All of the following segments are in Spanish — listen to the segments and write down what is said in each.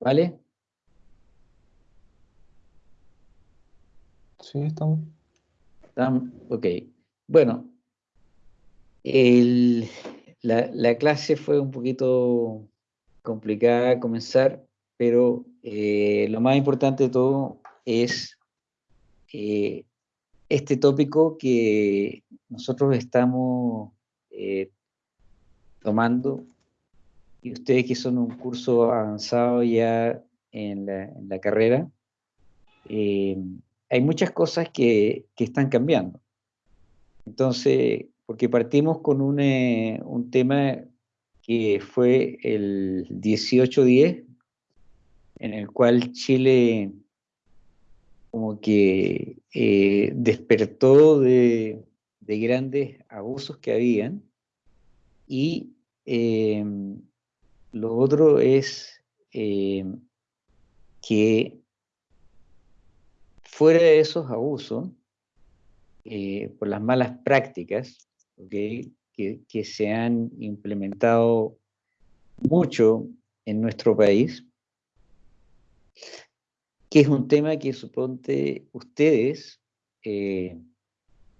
¿Vale? Sí, estamos. Ok. Bueno, la, clase fue un poquito complicada a comenzar, pero eh, lo más importante de todo es eh, este tópico que nosotros estamos eh, tomando y ustedes que son un curso avanzado ya en la, carrera, hay muchas cosas que, están cambiando. Entonces, porque partimos con un, eh, tema que fue el 1810, en el cual Chile como que eh, despertó de, grandes abusos que habían y eh, lo otro es que fuera de esos abusos, eh, por las malas prácticas que, se han implementado mucho en nuestro país, que es un tema que suponte ustedes eh,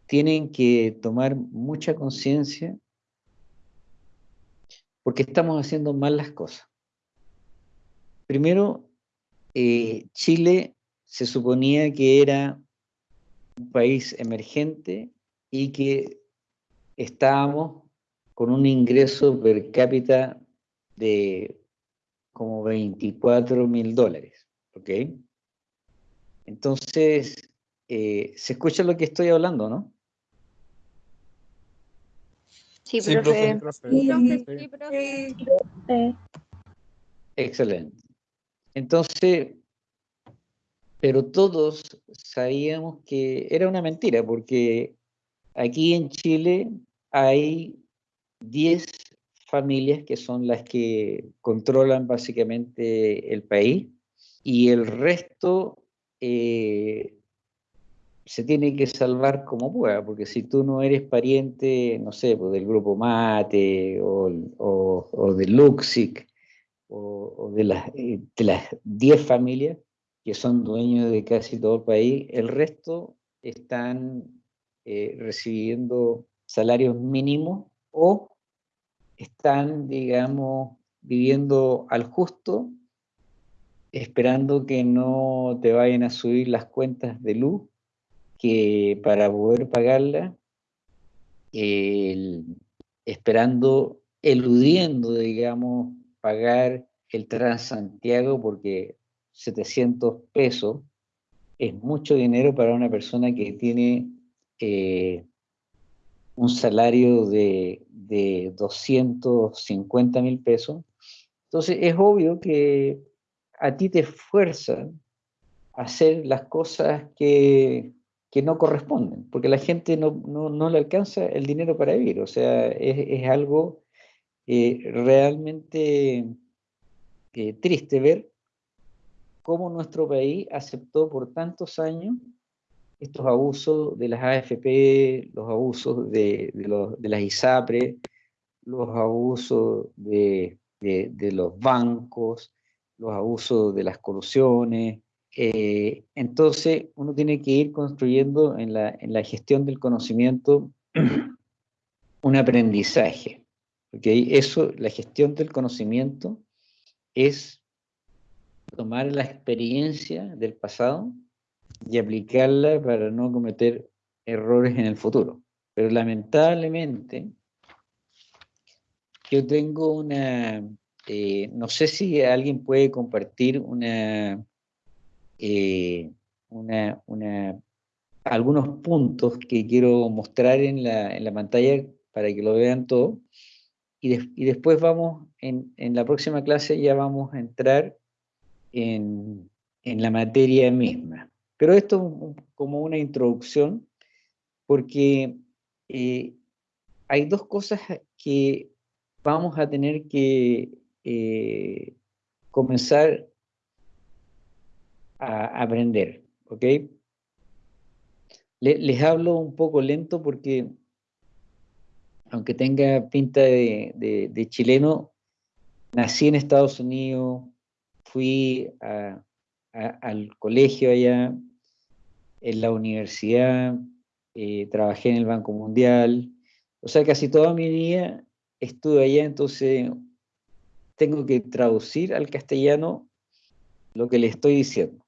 tienen que tomar mucha conciencia porque estamos haciendo mal las cosas. Primero, eh, Chile se suponía que era un país emergente y que estábamos con un ingreso per cápita de como 24 mil dólares, ¿ok? Entonces, eh, ¿se escucha lo que estoy hablando, no? Sí, profe. Sí, profe. Excelente. Entonces, pero todos sabíamos que era una mentira, porque aquí en Chile hay 10 familias que son las que controlan básicamente el país y el resto eh, se tiene que salvar como pueda, porque si tú no eres pariente, no sé, pues del grupo Mate o, o, de Luxic o, de, las, eh, de las 10 familias, que son dueños de casi todo el país, el resto están eh, recibiendo salarios mínimos o están, digamos, viviendo al justo, esperando que no te vayan a subir las cuentas de luz, que para poder pagarla, esperando, eludiendo, digamos, pagar el Transantiago porque 700 pesos es mucho dinero para una persona que tiene eh, un salario de, 250 mil pesos. Entonces es obvio que a ti te esfuerzan a hacer las cosas que, no corresponden, porque la gente no, le alcanza el dinero para vivir. O sea, es, algo eh, realmente eh, triste ver cómo nuestro país aceptó por tantos años estos abusos de las AFP, los abusos de, las ISAPRE, los abusos de, los bancos, los abusos de las colusiones. Eh, entonces, uno tiene que ir construyendo en la, en la gestión del conocimiento un aprendizaje. porque Eso, la gestión del conocimiento es tomar la experiencia del pasado y aplicarla para no cometer errores en el futuro. Pero lamentablemente, yo tengo una, eh, no sé si alguien puede compartir una, eh, algunos puntos que quiero mostrar en la, pantalla para que lo vean todo. Y, después vamos, en, en la próxima clase ya vamos a entrar en, la materia misma. Pero esto como una introducción, porque eh, hay dos cosas que vamos a tener que eh, comenzar a aprender, ¿ok? les hablo un poco lento porque, aunque tenga pinta de chileno, nací en Estados Unidos, fui al colegio allá, en la universidad, eh, trabajé en el Banco Mundial, o sea, casi toda mi vida estuve allá, entonces tengo que traducir al castellano lo que le estoy diciendo.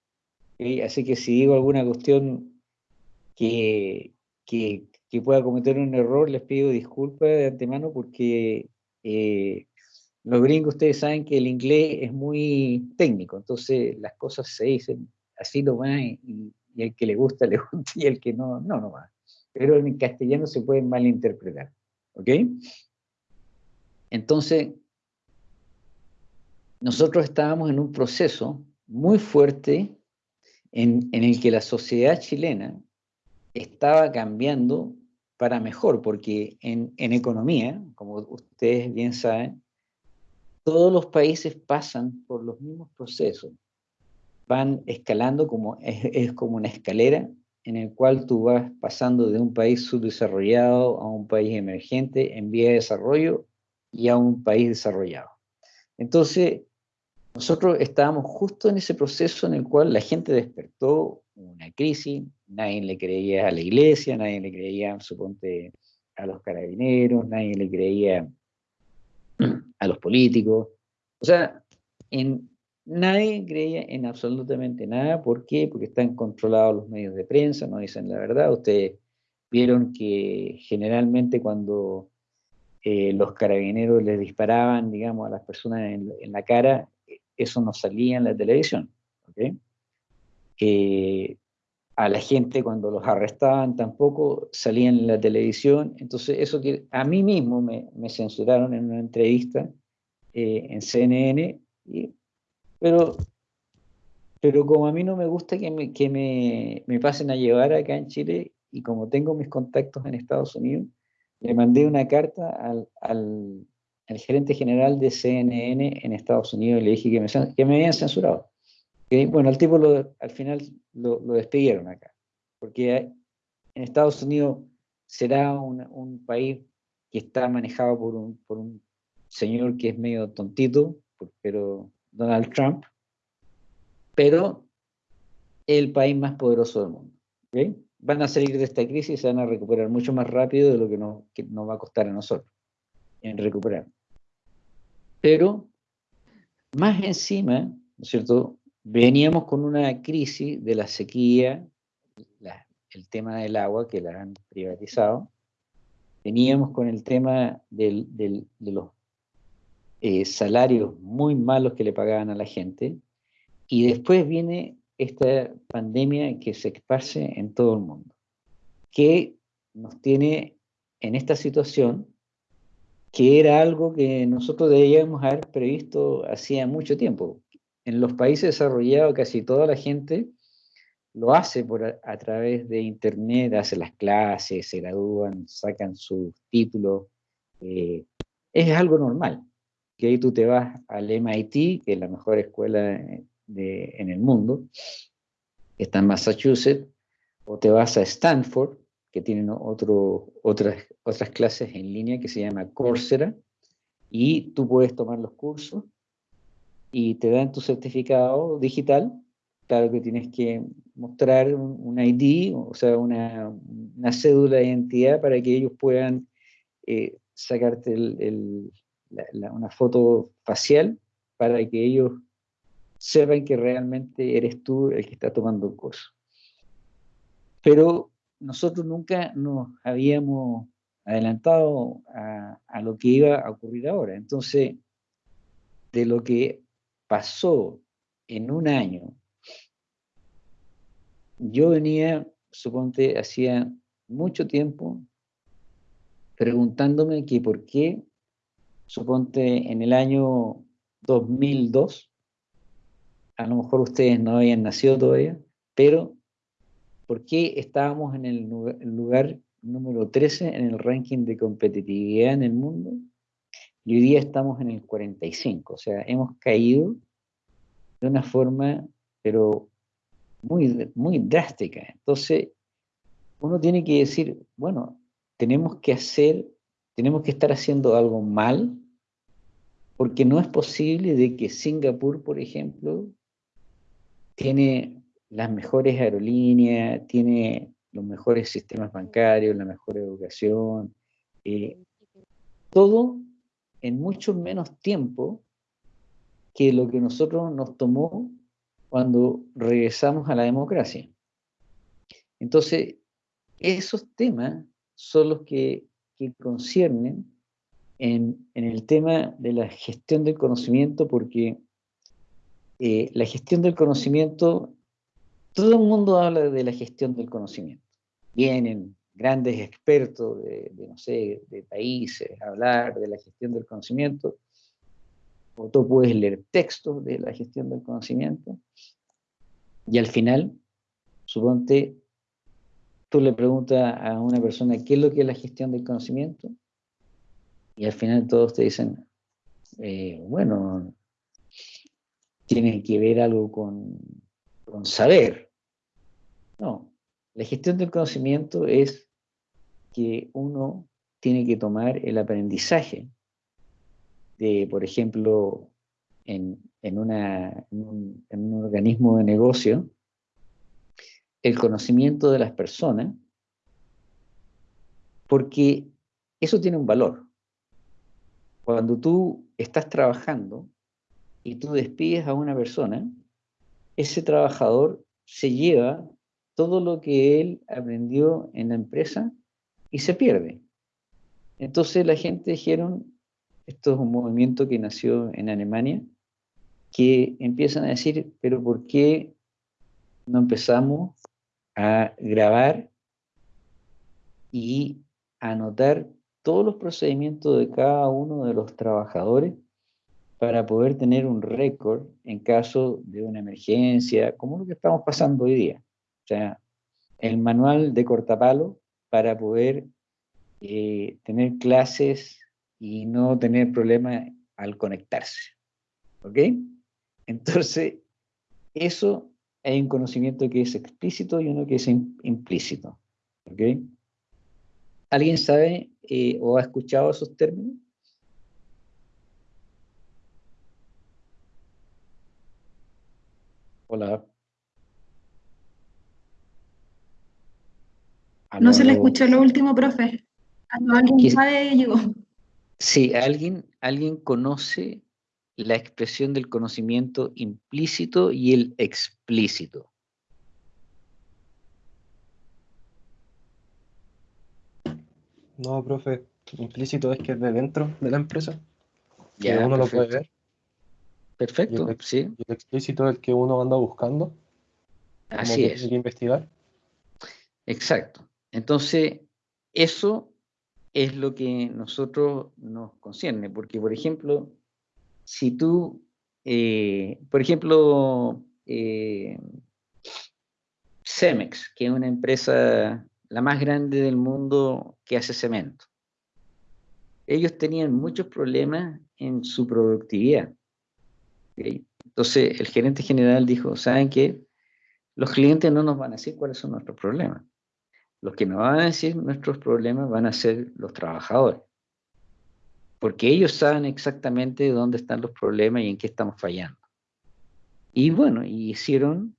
Así que si digo alguna cuestión que, que, pueda cometer un error, les pido disculpas de antemano porque eh, los gringos ustedes saben que el inglés es muy técnico, entonces las cosas se dicen así nomás y, y el que le gusta, le gusta y el que no, no nomás. Pero en castellano se puede malinterpretar. ¿Ok? Entonces, nosotros estábamos en un proceso muy fuerte en, el que la sociedad chilena estaba cambiando para mejor, porque en, economía, como ustedes bien saben, todos los países pasan por los mismos procesos. Van escalando como, es, como una escalera en el cual tú vas pasando de un país subdesarrollado a un país emergente en vía de desarrollo y a un país desarrollado. Entonces, nosotros estábamos justo en ese proceso en el cual la gente despertó una crisis, nadie le creía a la iglesia, nadie le creía, suponte, a los carabineros, nadie le creía a los políticos. O sea, en, nadie creía en absolutamente nada. ¿Por qué? Porque están controlados los medios de prensa, no dicen la verdad. Ustedes vieron que generalmente cuando eh, los carabineros les disparaban, digamos, a las personas en, la cara, eso no salía en la televisión. Eh, a la gente cuando los arrestaban tampoco salían en la televisión. Entonces, eso que a mí mismo me, censuraron en una entrevista eh, en CNN, pero, pero como a mí no me gusta que, me, que me, me pasen a llevar acá en Chile, y como tengo mis contactos en Estados Unidos, le mandé una carta al, gerente general de CNN en Estados Unidos y le dije que me, que me habían censurado. bueno, al tipo al final lo, lo, despidieron acá, porque en Estados Unidos será un, un país que está manejado por un, por un señor que es medio tontito, pero Donald Trump, pero el país más poderoso del mundo. van a salir de esta crisis y se van a recuperar mucho más rápido de lo que nos, va a costar a nosotros en recuperar. Pero, más encima, ¿no es cierto?, veníamos con una crisis de la sequía, el tema del agua, que la han privatizado, veníamos con el tema de los eh, salarios muy malos que le pagaban a la gente, y después viene esta pandemia que se esparce en todo el mundo, que nos tiene en esta situación que era algo que nosotros debíamos haber previsto hacía mucho tiempo. En los países desarrollados casi toda la gente lo hace por a, través de internet, hace las clases, se gradúan, sacan sus títulos. Eh, es algo normal. Que ahí tú te vas al MIT, que es la mejor escuela en el mundo, está en Massachusetts, o te vas a Stanford, que tienen otro, otras, otras clases en línea que se llama Coursera, y tú puedes tomar los cursos y te dan tu certificado digital. Claro que tienes que mostrar un, ID, o sea, una, una, cédula de identidad para que ellos puedan eh, sacarte una foto facial para que ellos sepan que realmente eres tú el que está tomando el curso. Pero nosotros nunca nos habíamos adelantado a, lo que iba a ocurrir ahora. Entonces, de lo que pasó en un año, yo venía, suponte, hacía mucho tiempo preguntándome que por qué, suponte, en el año 2002, a lo mejor ustedes no habían nacido todavía, pero ¿por qué estábamos en el lugar número 13 en el ranking de competitividad en el mundo? Y hoy día estamos en el 45, o sea, hemos caído de una forma, pero muy, muy drástica. Entonces, uno tiene que decir, bueno, tenemos que hacer, tenemos que estar haciendo algo mal porque no es posible de que Singapur, por ejemplo, tiene las mejores aerolíneas, tiene los mejores sistemas bancarios, la mejor educación, eh, todo en mucho menos tiempo que lo que nosotros nos tomó cuando regresamos a la democracia. Entonces, esos temas son los que, conciernen en, el tema de la gestión del conocimiento, porque eh, la gestión del conocimiento, todo el mundo habla de la gestión del conocimiento. Vienen grandes expertos de, no sé, de países a hablar de la gestión del conocimiento, o tú puedes leer textos de la gestión del conocimiento, y al final, suponte, tú le preguntas a una persona qué es lo que es la gestión del conocimiento, y al final todos te dicen, eh, bueno, tiene que ver algo con, con saber. No, la gestión del conocimiento es que uno tiene que tomar el aprendizaje de, por ejemplo, en, una, un, en un organismo de negocio, el conocimiento de las personas, porque eso tiene un valor. Cuando tú estás trabajando y tú despides a una persona, ese trabajador se lleva todo lo que él aprendió en la empresa y se pierde. Entonces la gente dijeron, esto es un movimiento que nació en Alemania, que empiezan a decir, pero ¿por qué no empezamos a grabar y anotar todos los procedimientos de cada uno de los trabajadores para poder tener un récord en caso de una emergencia, como lo que estamos pasando hoy día. O sea, el manual de cortapalo para poder eh, tener clases y no tener problemas al conectarse. ¿Ok? Entonces, eso hay un conocimiento que es explícito y uno que es implícito. ¿Ok? ¿Alguien sabe eh, o ha escuchado esos términos? Hola. No, se le escuchó lo último, profe. ¿Alguien sabe, llegó? Sí, ¿alguien, ¿alguien conoce la expresión del conocimiento implícito y el explícito? No, profe, implícito es que es de dentro de la empresa, ya, que uno lo puede ver. Perfecto, sí. Y el explícito es el que uno anda buscando. Así es. Tiene que investigar. Exacto. Entonces, eso es lo que nosotros nos concierne, porque, por ejemplo, si tú, eh, por ejemplo, eh, Cemex, que es una empresa la más grande del mundo que hace cemento, ellos tenían muchos problemas en su productividad. Entonces, el gerente general dijo, ¿saben qué? Los clientes no nos van a decir cuáles son nuestros problemas los que nos van a decir nuestros problemas van a ser los trabajadores. Porque ellos saben exactamente dónde están los problemas y en qué estamos fallando. Y bueno, hicieron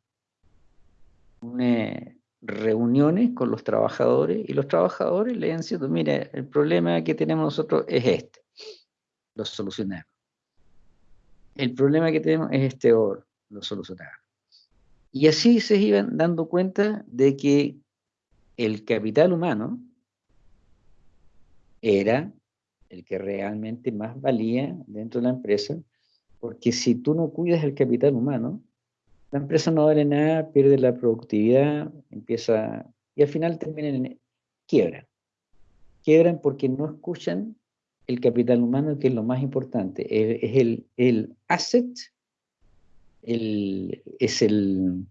reuniones con los trabajadores y los trabajadores le han dicho, mire, el problema que tenemos nosotros es este. Lo solucionamos. El problema que tenemos es este otro. Lo solucionamos. Y así se iban dando cuenta de que el capital humano era el que realmente más valía dentro de la empresa, porque si tú no cuidas el capital humano, la empresa no vale nada, pierde la productividad, empieza, y al final terminan en quiebra. Quiebran porque no escuchan el capital humano, que es lo más importante, es, el, el asset, el, es el,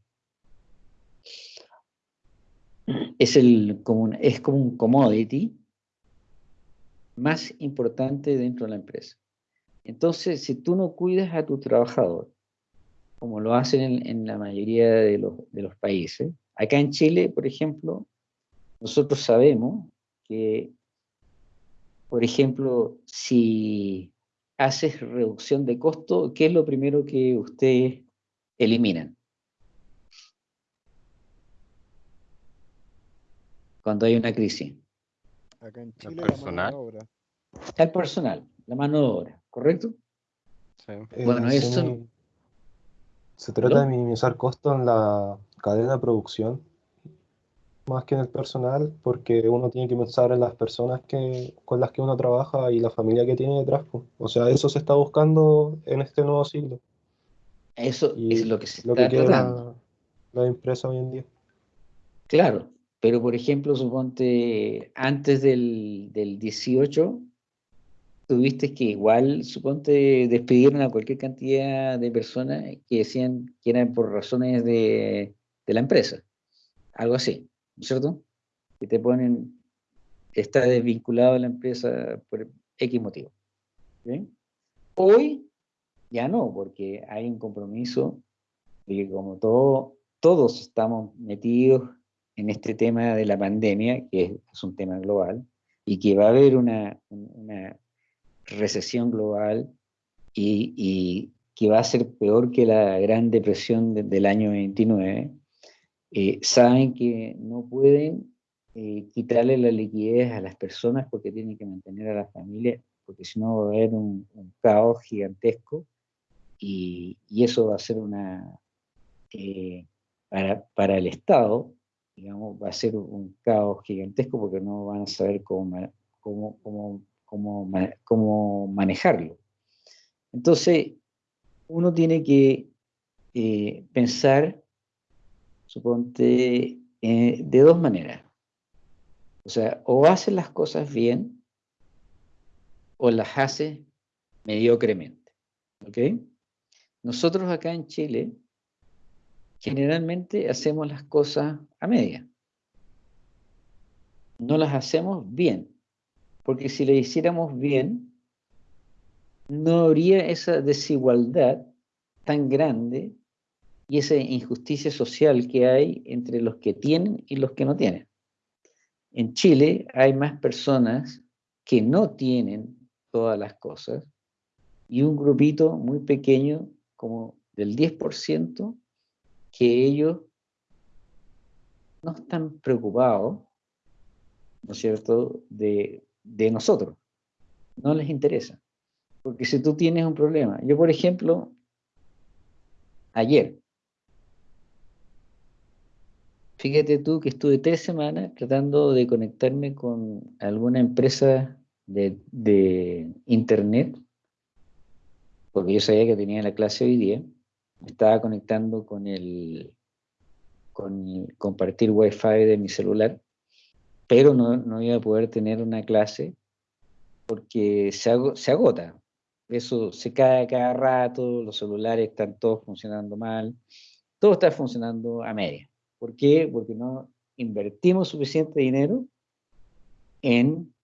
es, el, como un, es como un commodity más importante dentro de la empresa. Entonces, si tú no cuidas a tu trabajador, como lo hacen en, la mayoría de los, de los, países, acá en Chile, por ejemplo, nosotros sabemos que, por ejemplo, si haces reducción de costo, ¿qué es lo primero que ustedes eliminan? Cuando hay una crisis. Acá en ¿El Chile, la personal? mano de obra. El personal, la mano de obra, ¿correcto? Sí. Eh, Bueno, se eso- Se trata de minimizar costos en la cadena de producción, más que en el personal, porque uno tiene que pensar en las personas que, con las que uno trabaja y la familia que tiene detrás. O sea, eso se está buscando en este nuevo siglo, Eso y es lo que se lo que está tratando. la, la empresa hoy en día. Claro, pero por ejemplo, suponte, antes del, del 18, tuviste que igual, suponte, despidieron a cualquier cantidad de personas que decían que eran por razones de, de la empresa. Algo así, ¿no es cierto? Que te ponen, está desvinculado de la empresa por X motivo. ¿sí? Hoy ya no, porque hay un compromiso de que como todo, todos estamos metidos en este tema de la pandemia, que es, es un tema global, y que va a haber una, una recesión global y, y que va a ser peor que la Gran Depresión de- del año 29, eh, saben que no pueden eh, quitarle la liquidez a las personas porque tienen que mantener a la familia, porque si no va a haber un, un caos gigantesco y, y eso va a ser una, eh, para, para el Estado, digamos, va a ser un caos gigantesco porque no van a saber cómo, cómo, cómo, cómo, cómo manejarlo. Entonces, uno tiene que eh, pensar, suponte, eh, de dos maneras. O sea, o haces las cosas bien o las haces mediocremente. ¿Ok? Nosotros acá en Chile generalmente hacemos las cosas a media. No las hacemos bien, porque si las hiciéramos bien, no habría esa desigualdad tan grande y esa injusticia social que hay entre los que tienen y los que no tienen. En Chile hay más personas que no tienen todas las cosas y un grupito muy pequeño, como del 10%, que ellos no están preocupados, ¿no es cierto?, de, de nosotros. No les interesa. Porque si tú tienes un problema, yo por ejemplo, ayer, fíjate tú que estuve tres semanas tratando de conectarme con alguna empresa de, de internet, porque yo sabía que tenía la clase hoy día, me estaba conectando con el con el compartir wifi de mi celular, pero no, no iba a poder tener una clase porque se, ago- se agota. Eso se cae cada rato, los celulares están todos funcionando mal, todo está funcionando a media. ¿Por qué? Porque no invertimos suficiente dinero en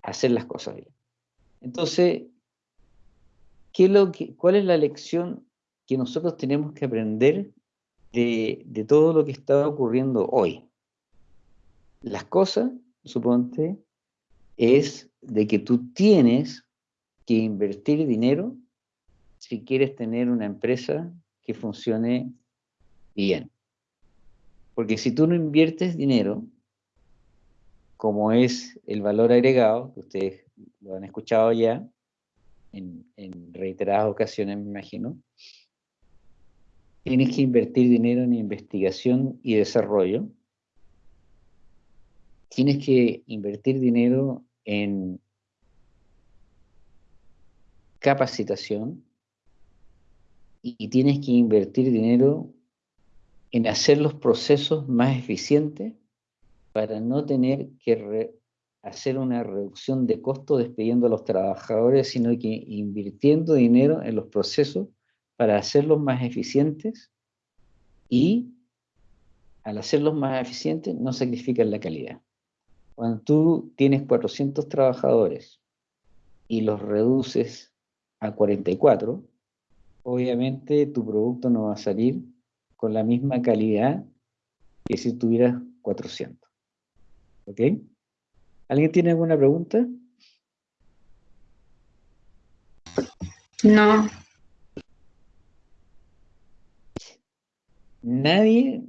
hacer las cosas bien. Entonces, ¿qué ¿cuál es la lección que nosotros tenemos que aprender de, de todo lo que está ocurriendo hoy? Las cosas, suponte, es de que tú tienes que invertir dinero si quieres tener una empresa que funcione bien. Porque si tú no inviertes dinero, como es el valor agregado, que ustedes lo han escuchado ya en, reiteradas ocasiones, me imagino, tienes que invertir dinero en investigación y desarrollo, tienes que invertir dinero en capacitación y tienes que invertir dinero en hacer los procesos más eficientes para no tener que hacer una reducción de costo despidiendo a los trabajadores, sino que invirtiendo dinero en los procesos para hacerlos más eficientes y al hacerlos más eficientes no sacrifican la calidad. Cuando tú tienes 400 trabajadores y los reduces a 44, obviamente tu producto no va a salir con la misma calidad que si tuvieras 400. ¿Ok? ¿Alguien tiene alguna pregunta? No. Nadie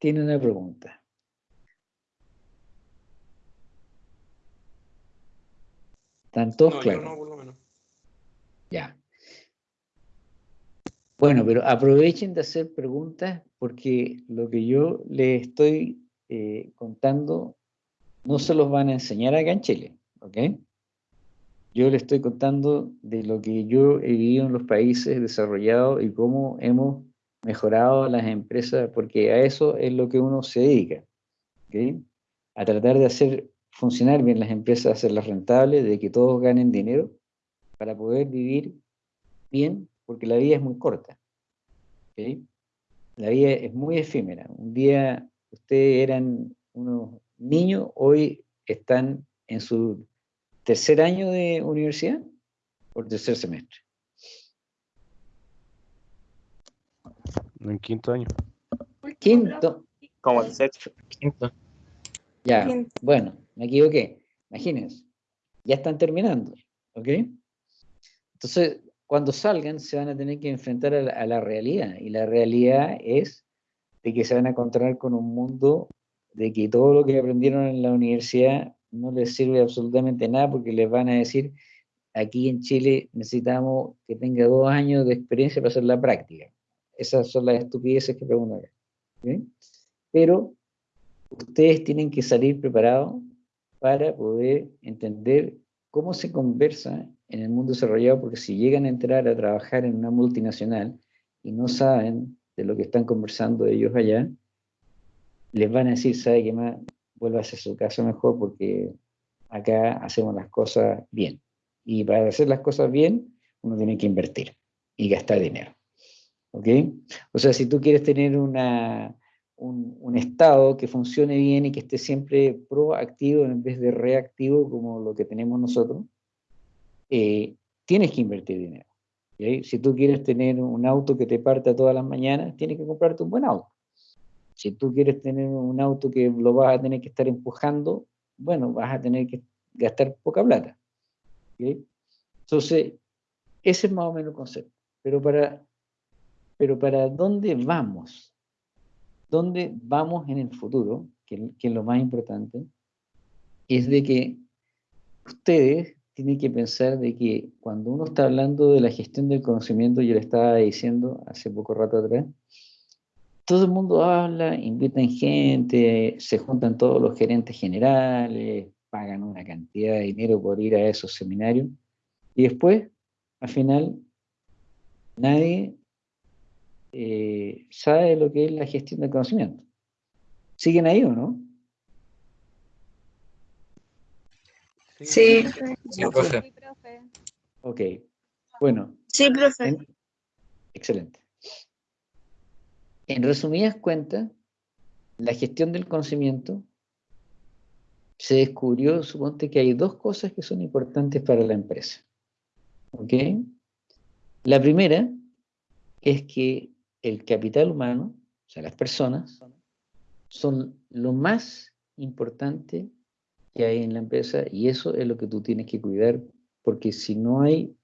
tiene una pregunta. ¿Están todos No, claros? no, por lo menos. Ya. Bueno, pero aprovechen de hacer preguntas porque lo que yo les estoy eh, contando no se los van a enseñar acá en Chile, ¿ok? Yo les estoy contando de lo que yo he vivido en los países desarrollados y cómo hemos mejorado las empresas, porque a eso es lo que uno se dedica, ¿ok? A tratar de hacer funcionar bien las empresas, hacerlas rentables, de que todos ganen dinero para poder vivir bien, porque la vida es muy corta. La vida es muy efímera. Un día ustedes eran unos niños, hoy están en su tercer año de universidad o tercer semestre. En quinto año. Quinto, Como el sexto, quinto. ya, Quinto. bueno, me equivoqué. Imagínense, ya están terminando, ¿ok? Entonces, cuando salgan, se van a tener que enfrentar a la, a la realidad. Y la realidad es de que se van a encontrar con un mundo de que todo lo que aprendieron en la universidad no les sirve absolutamente nada porque les van a decir, aquí en Chile necesitamos que tenga dos años de experiencia para hacer la práctica. Esas son las estupideces que preguntan acá. ¿ok? Pero ustedes tienen que salir preparados para poder entender cómo se conversa en el mundo desarrollado, porque si llegan a entrar a trabajar en una multinacional y no saben de lo que están conversando ellos allá, les van a decir, ¿sabe qué más? Vuelva a hacer su caso mejor porque acá hacemos las cosas bien. Y para hacer las cosas bien, uno tiene que invertir y gastar dinero. ¿Ok? O sea, si tú quieres tener una, un, un estado que funcione bien y que esté siempre proactivo en vez de reactivo como lo que tenemos nosotros, eh, tienes que invertir dinero. ¿ok? Si tú quieres tener un auto que te parta todas las mañanas, tienes que comprarte un buen auto. Si tú quieres tener un auto que lo vas a tener que estar empujando, bueno, vas a tener que gastar poca plata. Entonces, ese es más o menos el concepto. Pero para, pero para dónde vamos, dónde vamos en el futuro, que, que es lo más importante, es de que ustedes tienen que pensar de que cuando uno está hablando de la gestión del conocimiento, yo le estaba diciendo hace poco rato atrás, todo el mundo habla, invitan gente, se juntan todos los gerentes generales, pagan una cantidad de dinero por ir a esos seminarios, y después, al final, nadie eh, sabe lo que es la gestión del conocimiento. ¿Siguen ahí o no? Sí. Sí, profe. Ok. Bueno, Sí, profe. en- excelente. En resumidas cuentas, la gestión del conocimiento se descubrió, suponte que hay dos cosas que son importantes para la empresa. ¿Ok? La primera es que el capital humano, o sea, las personas, son lo más importante que hay en la empresa y eso es lo que tú tienes que cuidar, porque si no hay,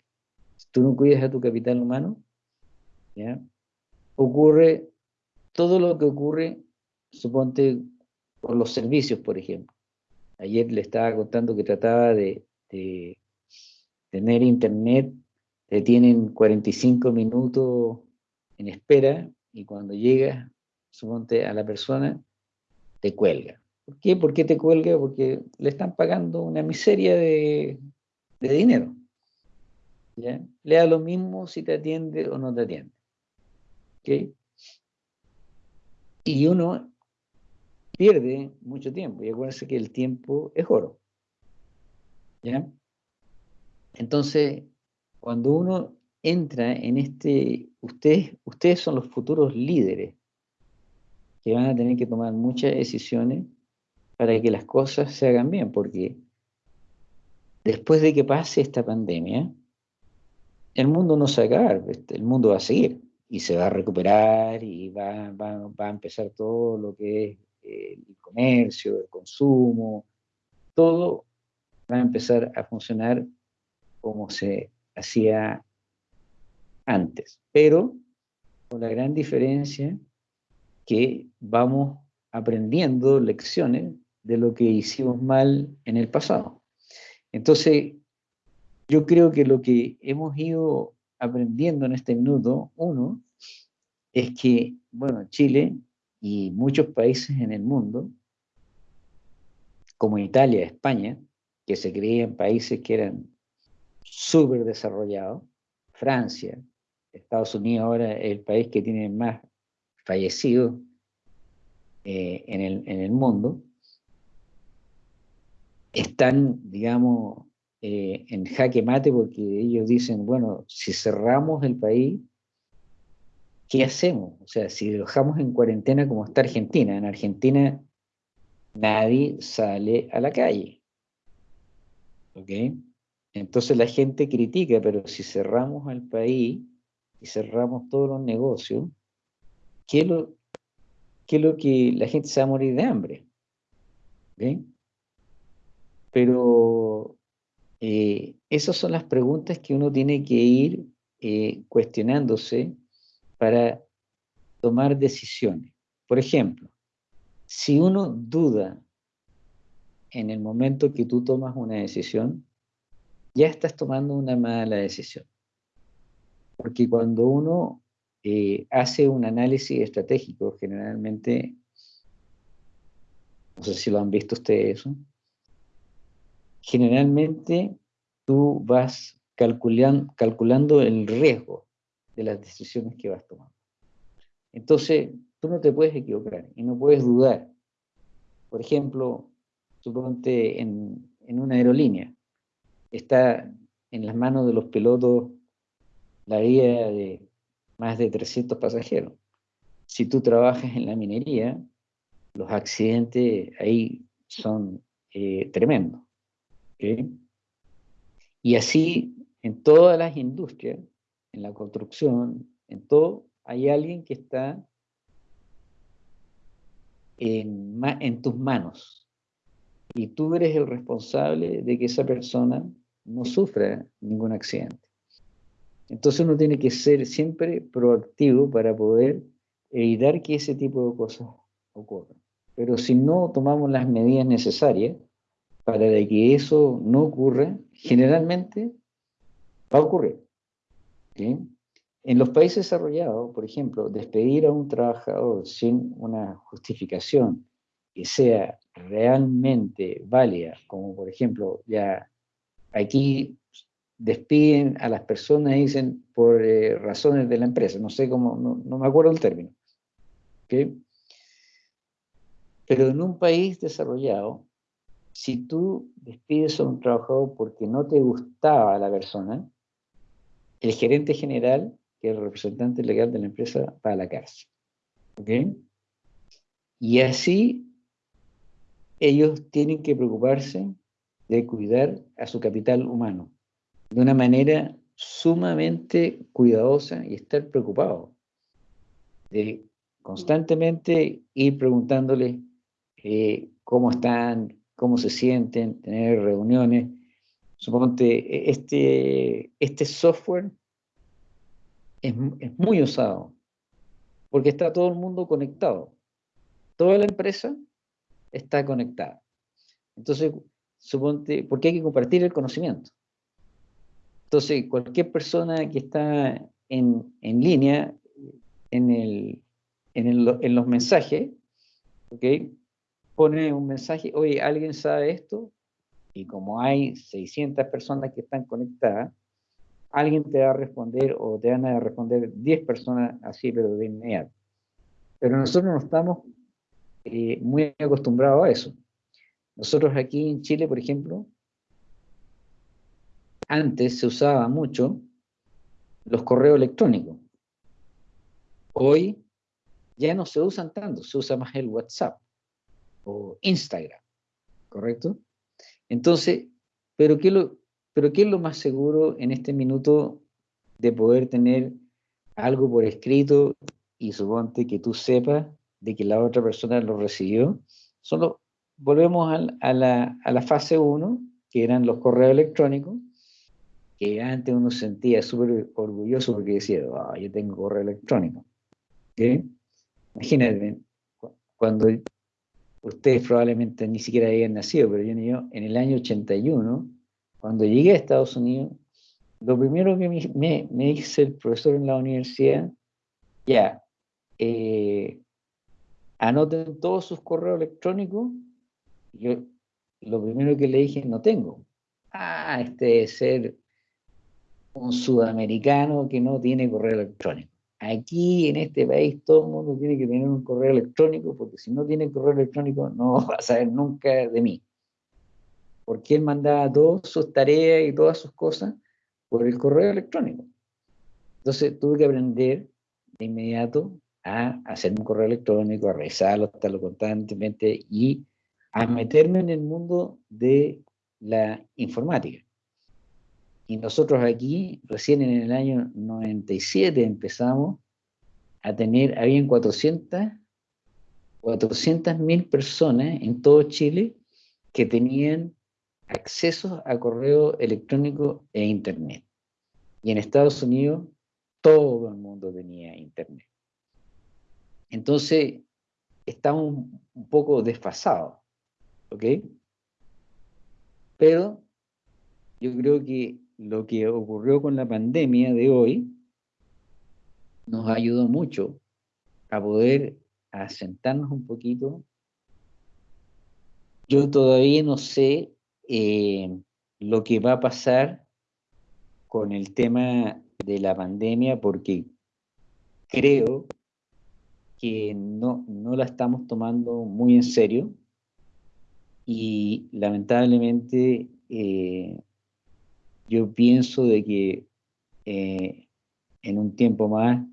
si tú no cuidas a tu capital humano, ocurre todo lo que ocurre, suponte, por los servicios, por ejemplo. Ayer le estaba contando que trataba de, de tener internet, te tienen 45 minutos en espera y cuando llegas, suponte, a la persona, te cuelga. ¿Por qué? ¿Por qué te cuelga? Porque le están pagando una miseria de, de dinero. ¿ya? Le da lo mismo si te atiende o no te atiende. ¿ok? Y uno pierde mucho tiempo. Y acuérdense que el tiempo es oro. ¿Ya? Entonces, cuando uno entra en este, ustedes, ustedes son los futuros líderes que van a tener que tomar muchas decisiones para que las cosas se hagan bien, porque después de que pase esta pandemia, el mundo no se va a acabar, este, el mundo va a seguir y se va a recuperar y va, va- a empezar todo lo que es eh, el comercio, el consumo, todo va a empezar a funcionar como se hacía antes, pero con la gran diferencia que vamos aprendiendo lecciones de lo que hicimos mal en el pasado. Entonces, yo creo que lo que hemos ido aprendiendo en este minuto, uno, es que, bueno, Chile y muchos países en el mundo, como Italia, España, que se creían países que eran súper desarrollados, Francia, Estados Unidos ahora es el país que tiene más fallecidos eh, en, el, en, el, mundo, están, digamos, eh, en jaque mate porque ellos dicen, bueno, si cerramos el país, ¿qué hacemos? O sea, si dejamos en cuarentena como está Argentina, en Argentina nadie sale a la calle. ¿Ok? Entonces la gente critica, pero si cerramos el país y cerramos todos los negocios, ¿qué es lo, qué es lo que la gente se va a morir de hambre? ¿Ok? Pero eh, esas son las preguntas que uno tiene que ir eh, cuestionándose para tomar decisiones. Por ejemplo, si uno duda en el momento que tú tomas una decisión, ya estás tomando una mala decisión. Porque cuando uno eh, hace un análisis estratégico, generalmente, no sé si lo han visto ustedes eso, generalmente tú vas calculando, calculando el riesgo de las decisiones que vas tomando. Entonces, tú no te puedes equivocar y no puedes dudar. Por ejemplo, suponte en, en una aerolínea, está en las manos de los pilotos la vida de más de 300 pasajeros. Si tú trabajas en la minería, los accidentes ahí son eh, tremendos. Y así en todas las industrias, en la construcción, en todo, hay alguien que está en, en tus manos. Y tú eres el responsable de que esa persona no sufra ningún accidente. Entonces uno tiene que ser siempre proactivo para poder evitar que ese tipo de cosas ocurran. Pero si no tomamos las medidas necesarias para que eso no ocurra, generalmente va a ocurrir. En los países desarrollados, por ejemplo, despedir a un trabajador sin una justificación que sea realmente válida, como por ejemplo, ya aquí despiden a las personas, dicen, por eh, razones de la empresa, no sé cómo, no, me acuerdo el término. Pero en un país desarrollado, si tú despides a un trabajador porque no te gustaba la persona, el gerente general, que es el representante legal de la empresa, va a la cárcel. Y así ellos tienen que preocuparse de cuidar a su capital humano de una manera sumamente cuidadosa y estar preocupado de constantemente ir preguntándoles eh, cómo están, cómo se sienten, tener reuniones. Suponte, este, este software es, es muy usado porque está todo el mundo conectado. Toda la empresa está conectada. Entonces, suponte, porque hay que compartir el conocimiento. Entonces, cualquier persona que está en, en línea, en, el, en, el, en, los mensajes, ¿okay? Pone un mensaje, oye, ¿alguien sabe esto? Y como hay 600 personas que están conectadas, alguien te va a responder o te van a responder 10 personas así, pero de inmediato. Pero nosotros no estamos eh, muy acostumbrados a eso. Nosotros aquí en Chile, por ejemplo, antes se usaba mucho los correos electrónicos. Hoy ya no se usan tanto, se usa más el WhatsApp o Instagram, ¿correcto? Entonces, ¿pero qué, pero ¿qué es lo más seguro en este minuto de poder tener algo por escrito y suponte que tú sepas de que la otra persona lo recibió? Solo volvemos a, la, fase 1, que eran los correos electrónicos, que antes uno se sentía súper orgulloso porque decía, "Ah, yo tengo correo electrónico. ¿ok? Imagínate, cu- cuando ustedes probablemente ni siquiera habían nacido, pero yo, yo en el año 81, cuando llegué a Estados Unidos, lo primero que me, me, me dice el profesor en la universidad, ya, eh, anoten todos sus correos electrónicos. Yo lo primero que le dije, no tengo. Ah, este debe ser un sudamericano que no tiene correo electrónico. Aquí en este país todo el mundo tiene que tener un correo electrónico porque si no tiene correo electrónico no va a saber nunca de mí. Porque él mandaba todas sus tareas y todas sus cosas por el correo electrónico. Entonces tuve que aprender de inmediato a hacer un correo electrónico, a revisarlo, a estarlo constantemente y a meterme en el mundo de la informática. Y nosotros aquí, recién en el año 97 empezamos a tener, habían 400 mil personas en todo Chile que tenían acceso a correo electrónico e internet. Y en Estados Unidos todo el mundo tenía internet. Entonces, estamos un poco desfasados, ¿ok? Pero yo creo que lo que ocurrió con la pandemia de hoy nos ayudó mucho a poder asentarnos un poquito. Yo todavía no sé eh, lo que va a pasar con el tema de la pandemia porque creo que no, no la estamos tomando muy en serio y lamentablemente eh, yo pienso de que eh, en un tiempo más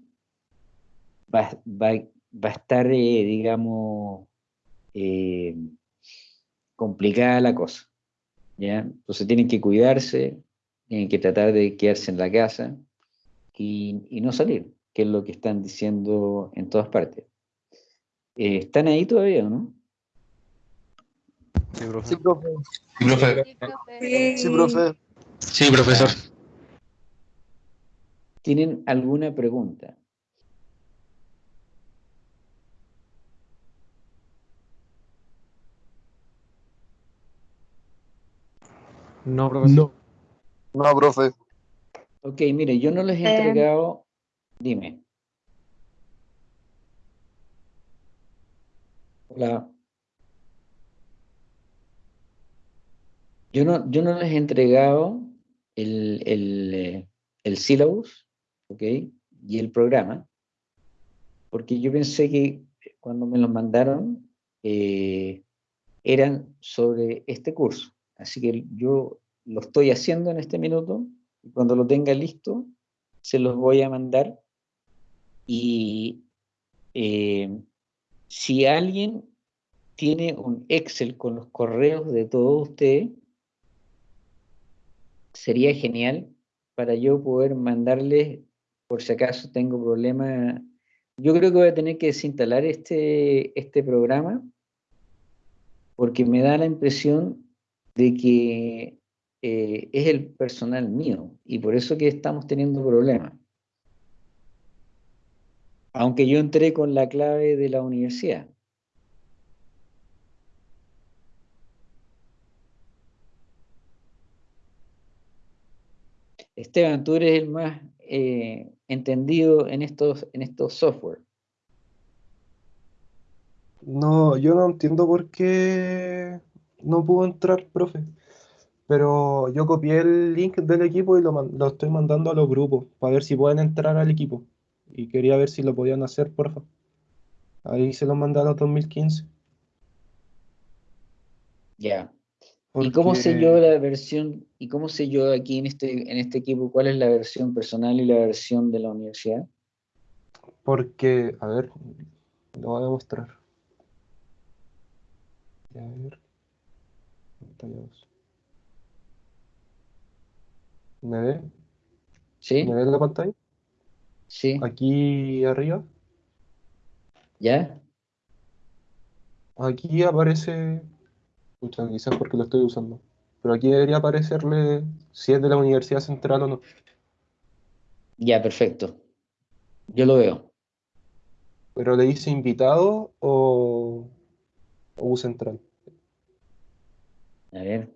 va, va, va a estar, eh, digamos, eh, complicada la cosa. ¿ya? Entonces tienen que cuidarse, tienen que tratar de quedarse en la casa y, y no salir, que es lo que están diciendo en todas partes. Eh, ¿Están ahí todavía o no? Sí, profe. Sí, profe. Sí, profe. Sí, profe. Sí, profe. Sí, profesor. ¿Tienen alguna pregunta? No, profesor. No. No, profe. Ok, mire, yo no les he Eh. entregado, dime. Hola. Yo no, yo no les he entregado el, el, eh, el syllabus, ok, y el programa, porque yo pensé que cuando me los mandaron eh, eran sobre este curso. Así que yo lo estoy haciendo en este minuto cuando lo tenga listo se los voy a mandar. Y eh, si alguien tiene un Excel con los correos de todos ustedes, sería genial para yo poder mandarles, por si acaso tengo problemas. Yo creo que voy a tener que desinstalar este, este programa porque me da la impresión de que eh, es el personal mío y por eso que estamos teniendo problemas. Aunque yo entré con la clave de la universidad. Esteban, tú eres el más eh, entendido en estos, en estos software. No, yo no entiendo por qué no pudo entrar, profe. Pero yo copié el link del equipo y lo, lo estoy mandando a los grupos para ver si pueden entrar al equipo. Y quería ver si lo podían hacer, porfa. Ahí se lo mandé a los 2015. Ya. ¿Y cómo sé yo la versión, y cómo sé yo aquí en este, en este equipo cuál es la versión personal y la versión de la universidad? Porque, a ver, lo voy a mostrar. A ver. ¿Me ve? ¿Sí? ¿Me ve la pantalla? ¿Sí? Aquí arriba. ¿Ya? Aquí aparece. Pucha, quizás porque lo estoy usando. pero aquí debería aparecerle si es de la Universidad Central o no. Ya, perfecto. Yo lo veo. Pero le dice invitado o, o U Central. A ver.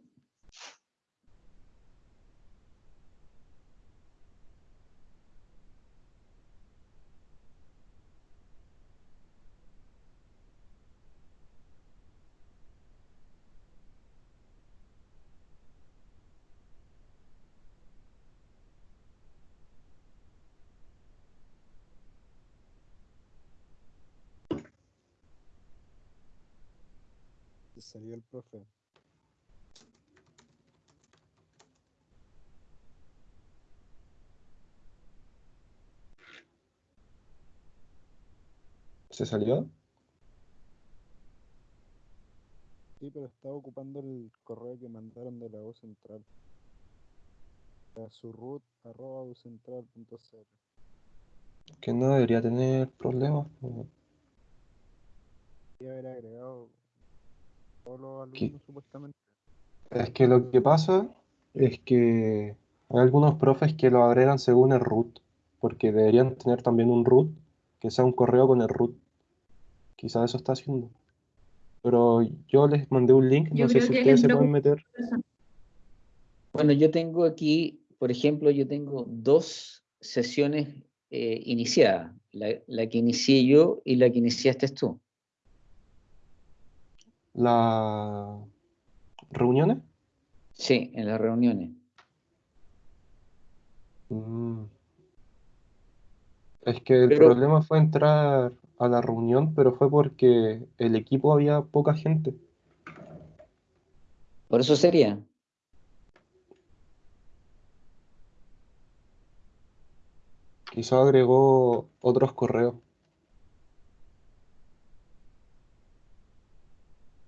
Salió el profe. ¿Se salió? Sí, pero estaba ocupando el correo que mandaron de la voz central. A su root arroba. Que no debería tener problemas. Y haber agregado todos los alumnos ¿Qué? supuestamente. Es que lo que pasa es que hay algunos profes que lo agregan según el root, porque deberían tener también un root que sea un correo con el root. Quizás eso está haciendo. Pero yo les mandé un link, Yo no sé si ustedes se pueden meter. Bueno, yo tengo aquí, por ejemplo, yo tengo dos sesiones eh, iniciadas. La, la que inicié yo y la que iniciaste tú. ¿Las reuniones? Sí, en las reuniones. Mm. Es que el Pero- problema fue entrar a la reunión, pero fue porque el equipo había poca gente. Por eso sería. Quizá agregó otros correos.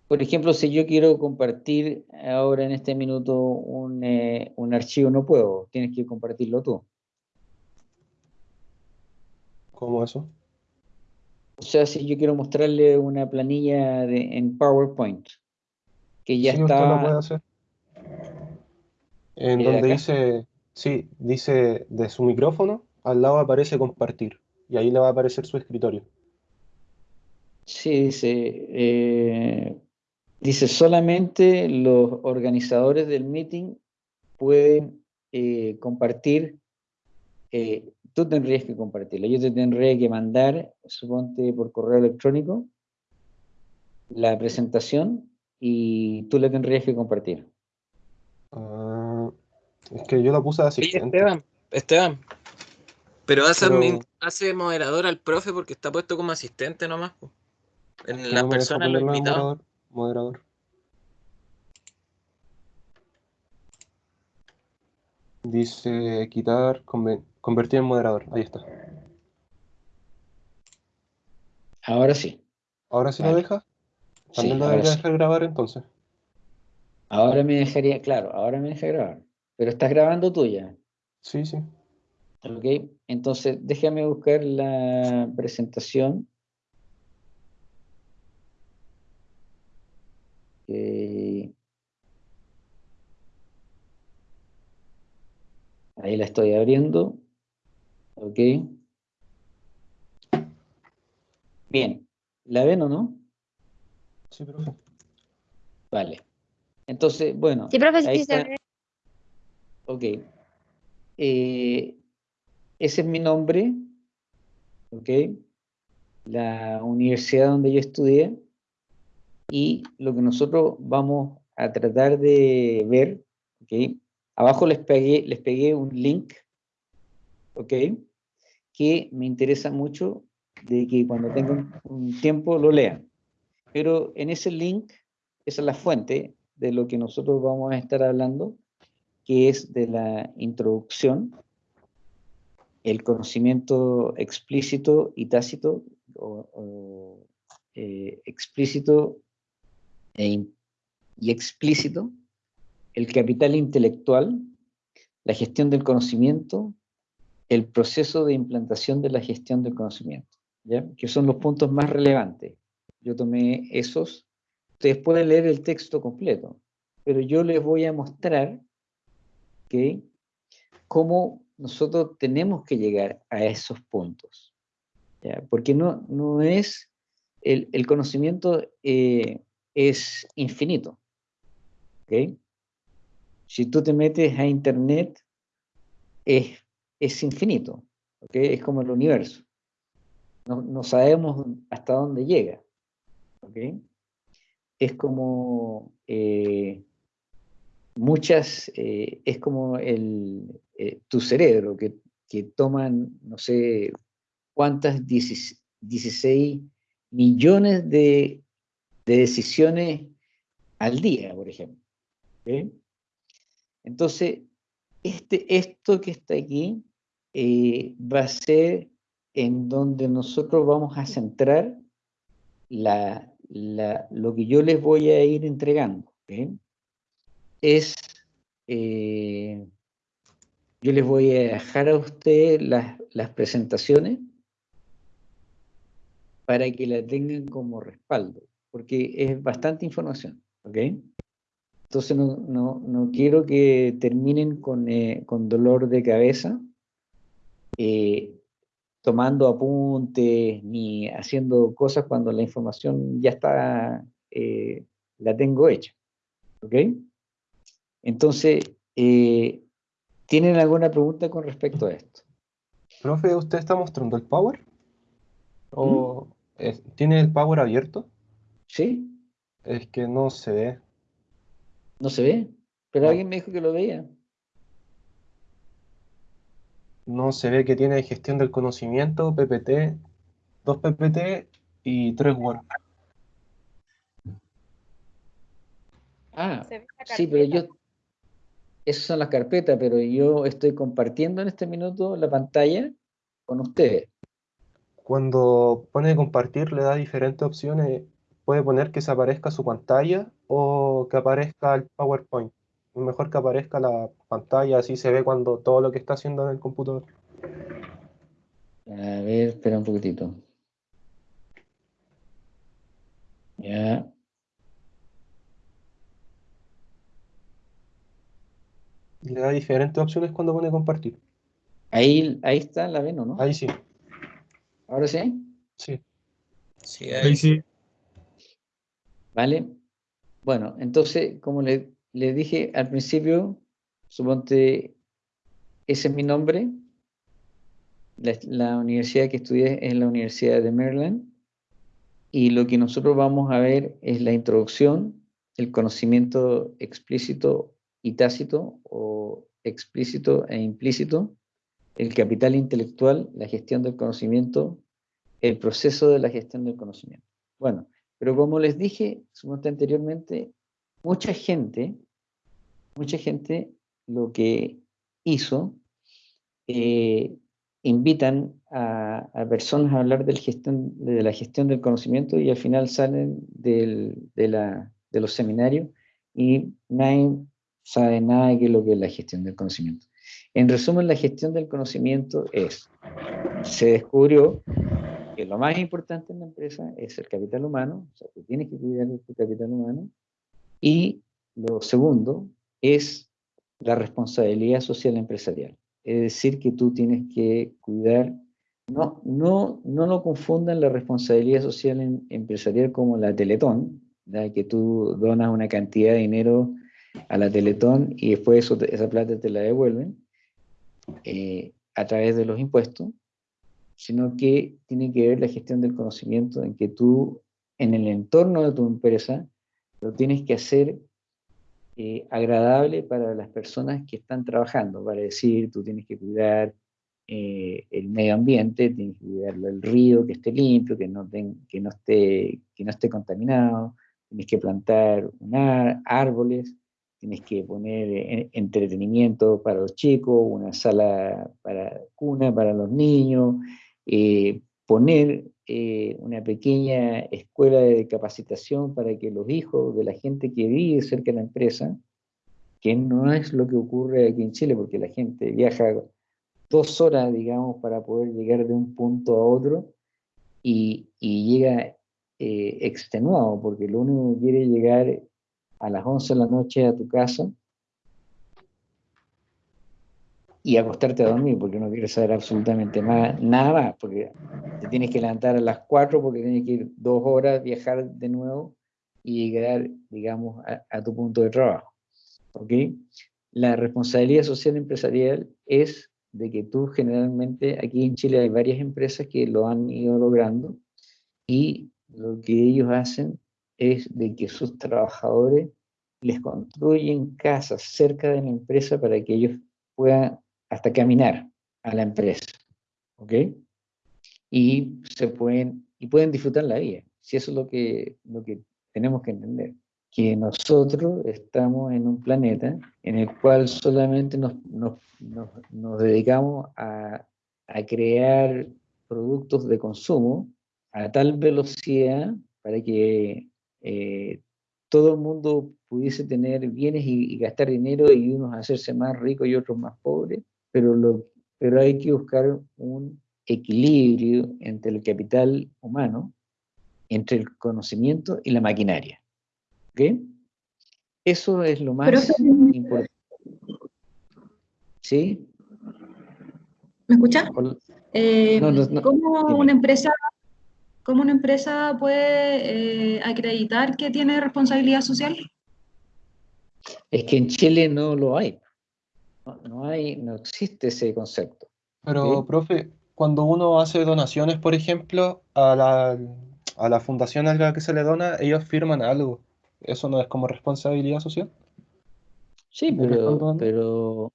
Por ejemplo, si yo quiero compartir ahora en este minuto un, eh, un archivo, no puedo. Tienes que compartirlo tú. ¿Cómo eso? O sea, si yo quiero mostrarle una planilla de- en PowerPoint, que ya Sí, usted lo está... puede hacer. En ¿Y de donde acá? dice, sí, dice de su micrófono, al lado aparece compartir. Y ahí le va a aparecer su escritorio. Sí, dice, eh, dice solamente los organizadores del meeting pueden eh, compartir, eh, tú tendrías que compartirlo, yo te tendría que mandar, suponte por correo electrónico, la presentación y tú la tendrías que compartir. Ah, es que yo lo puse asistente. Esteban, Esteban. Pero hace, Pero- admin- hace moderador al profe porque está puesto como asistente nomás. En las no me deja personas, moderador. Dice quitar, convertir en moderador. Ahí está. Ahora sí, Ahora sí Vale. lo deja. sí, También lo ahora debería sí. dejar grabar entonces. Ahora me dejaría, claro, ahora me deja grabar, pero estás grabando tuya. Sí, sí. Ok, entonces déjame buscar la presentación. Ahí la estoy abriendo. Ok. Bien, ¿la ven o no? Sí, profe. Vale. Entonces, bueno, Sí, profe, ahí sí está. Ok. Eh, ese es mi nombre. Ok. La universidad donde yo estudié. Y lo que nosotros vamos a tratar de ver. Ok. Abajo les pegué, les pegué un link. Ok. Que me interesa mucho de que cuando tengan un tiempo lo lean. Pero en ese link, esa es la fuente de lo que nosotros vamos a estar hablando que es de la introducción, el conocimiento explícito y tácito, o, o, eh, explícito e y explícito, el capital intelectual, la gestión del conocimiento, el proceso de implantación de la gestión del conocimiento, que son los puntos más relevantes. Yo tomé esos, ustedes pueden leer el texto completo, pero yo les voy a mostrar ¿ok? cómo nosotros tenemos que llegar a esos puntos. Porque no, no es, el, el conocimiento eh, es infinito. ¿ok? Si tú te metes a internet, es, es infinito. Es como el universo. No, no sabemos hasta dónde llega. Es como eh, muchas, eh, es como el, eh, tu cerebro, que, que toman, no sé, cuántas, 16, 16 millones de, de decisiones al día, por ejemplo. ¿ok? Entonces, este, esto que está aquí eh, va a ser en donde nosotros vamos a centrar la, lo que yo les voy a ir entregando. Es, eh, yo les voy a dejar a ustedes las, las presentaciones para que la tengan como respaldo, porque es bastante información. ¿ok? Entonces no, no- no quiero que terminen con, eh, con dolor de cabeza, eh, tomando apuntes ni haciendo cosas cuando la información ya está, eh, la tengo hecha. ¿Ok? Entonces, ¿tienen alguna pregunta con respecto a esto? Profe, ¿usted está mostrando el power? ¿O es- tiene el power abierto? ¿Sí? Es que no se ve. ¿No se ve? Pero No. alguien me dijo que lo veía. No se ve que tiene gestión del conocimiento, PPT, 2 PPT y 3 Word. Ah, sí, pero yo... Esas son las carpetas, pero yo estoy compartiendo en este minuto la pantalla con ustedes. Cuando pone compartir le da diferentes opciones. Puede poner que se aparezca su pantalla o que aparezca el PowerPoint. Mejor que aparezca la pantalla, así se ve cuando todo lo que está haciendo en el computador. A ver, espera un poquitito. Ya. Le da diferentes opciones cuando pone compartir. Ahí, ahí está, la ven, ¿o no? Ahí sí, ¿Ahora sí? sí. Sí, ahí sí. ¿Vale? Bueno, entonces, como le, dije al principio, suponte, ese es mi nombre. La, la universidad que estudié es la Universidad de Maryland. Y lo que nosotros vamos a ver es la introducción, el conocimiento explícito y tácito, o explícito e implícito, el capital intelectual, la gestión del conocimiento, el proceso de la gestión del conocimiento. Bueno, pero como les dije anteriormente, mucha gente, mucha gente lo que hizo, eh, invitan a, a personas a hablar de la gestión del conocimiento y al final salen de, los seminarios y nadie sabe nada de lo que es la gestión del conocimiento. En resumen, la gestión del conocimiento es, se descubrió que lo más importante en la empresa es el capital humano, o sea, tú tienes que cuidar de tu capital humano, y lo segundo es la responsabilidad social empresarial. Es decir, que tú tienes que cuidar, no, no, no lo confundan la responsabilidad social em- empresarial como la Teletón, ¿ya? que tú donas una cantidad de dinero a la Teletón y después eso esa plata te la devuelven eh, a través de los impuestos, sino que tiene que ver la gestión del conocimiento en que tú, en el entorno de tu empresa, lo tienes que hacer eh, agradable para las personas que están trabajando, para decir, tú tienes que cuidar eh, el medio ambiente, tienes que cuidar el río, que esté limpio, que no, ten- que no, esté, que no esté contaminado, tienes que plantar árboles, tienes que poner eh, entretenimiento para los chicos, una sala para cuna para los niños, eh, poner eh, una pequeña escuela de capacitación para que los hijos de la gente que vive cerca de la empresa, que no es lo que ocurre aquí en Chile, porque la gente viaja dos horas, digamos, para poder llegar de un punto a otro y, llega eh, extenuado, porque lo único que quiere llegar a las 11 de la noche a tu casa y acostarte a dormir porque no quieres saber absolutamente más, nada más, porque te tienes que levantar a las 4 porque tienes que ir dos horas, viajar de nuevo y llegar, digamos, a, a tu punto de trabajo. ¿Ok? La responsabilidad social empresarial es de que tú generalmente, aquí en Chile hay varias empresas que lo han ido logrando y lo que ellos hacen es de que sus trabajadores les construyen casas cerca de la empresa para que ellos puedan hasta caminar a la empresa, ¿ok? Y se pueden, y pueden disfrutar la vida, si eso es lo que, lo que tenemos que entender, que nosotros estamos en un planeta en el cual solamente nos, nos, nos, nos dedicamos a, a crear productos de consumo a tal velocidad para que eh, todo el mundo pudiese tener bienes y, y, gastar dinero y unos hacerse más ricos y otros más pobres, pero, lo, pero hay que buscar un equilibrio entre el capital humano, entre el conocimiento y la maquinaria. ¿Ok? Eso es lo más importante. ¿Sí? ¿Me escucha? Eh, No, no, no, ¿Cómo una empresa, cómo una empresa puede eh, acreditar que tiene responsabilidad social? Es que en Chile no lo hay. No, no hay, no existe ese concepto. Pero, profe, cuando uno hace donaciones, por ejemplo, a la, a la fundación a la que se le dona, ellos firman algo. ¿Eso no es como responsabilidad social? Sí, ¿De qué están pero, pero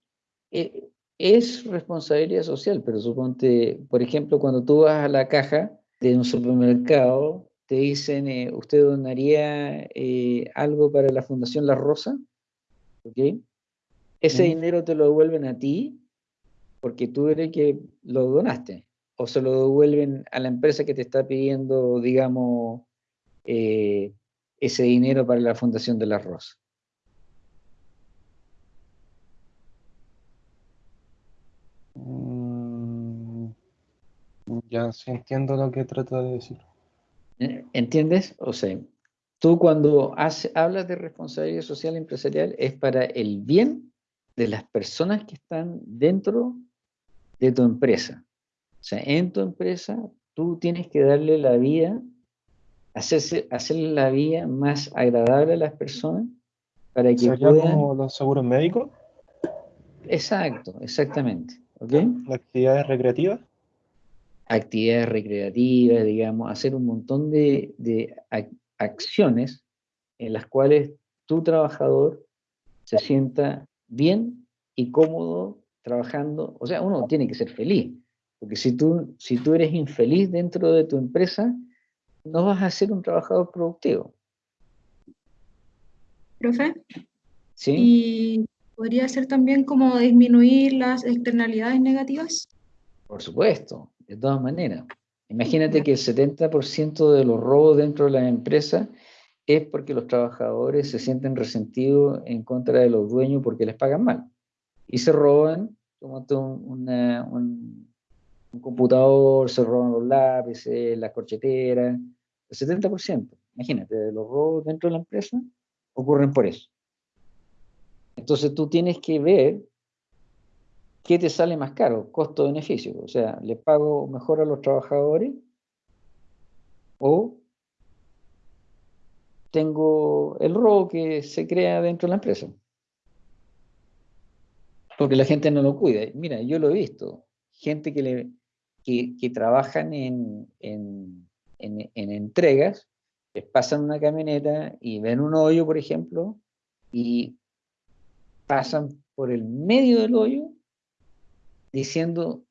eh, es responsabilidad social, pero suponte, por ejemplo, cuando tú vas a la caja de un supermercado, te dicen, eh, ¿usted donaría eh, algo para la Fundación La Rosa? ¿Ok? Ese dinero te lo devuelven a ti porque tú eres el que lo donaste, o se lo devuelven a la empresa que te está pidiendo, digamos, eh, ese dinero para la Fundación de La Rosa. Mm, ya sí entiendo lo que trata de decir. ¿Eh? ¿Entiendes? O sea, tú cuando hace- hablas de responsabilidad social empresarial es para el bien de las personas que están dentro de tu empresa. O sea, en tu empresa tú tienes que darle la vida, hacerse, hacerle la vida más agradable a las personas para que ¿Sería puedan... como los seguros médicos? Exacto, exactamente. ¿Ok? ¿Las actividades recreativas? actividades recreativas, digamos, hacer un montón de, de ac- acciones en las cuales tu trabajador se sienta bien y cómodo trabajando. O sea, uno tiene que ser feliz, porque si tú, si tú eres infeliz dentro de tu empresa, no vas a ser un trabajador productivo. Profe, ¿sí? y podría ser también como disminuir las externalidades negativas. Por supuesto, de todas maneras. Imagínate que el 70% de los robos dentro de las empresas es porque los trabajadores se sienten resentidos en contra de los dueños porque les pagan mal. Y se roban, como una- un, un computador, se roban los lápices, las corcheteras, el 70%. Imagínate, los robos dentro de la empresa ocurren por eso. Entonces tú tienes que ver ¿qué te sale más caro? Costo-beneficio. O sea, ¿le pago mejor a los trabajadores? ¿O tengo el robo que se crea dentro de la empresa? Porque la gente no lo cuida. Mira, yo lo he visto. Gente que, le, que, trabajan en, en, en, en entregas, les pasan una camioneta y ven un hoyo, por ejemplo, y pasan por el medio del hoyo diciendo,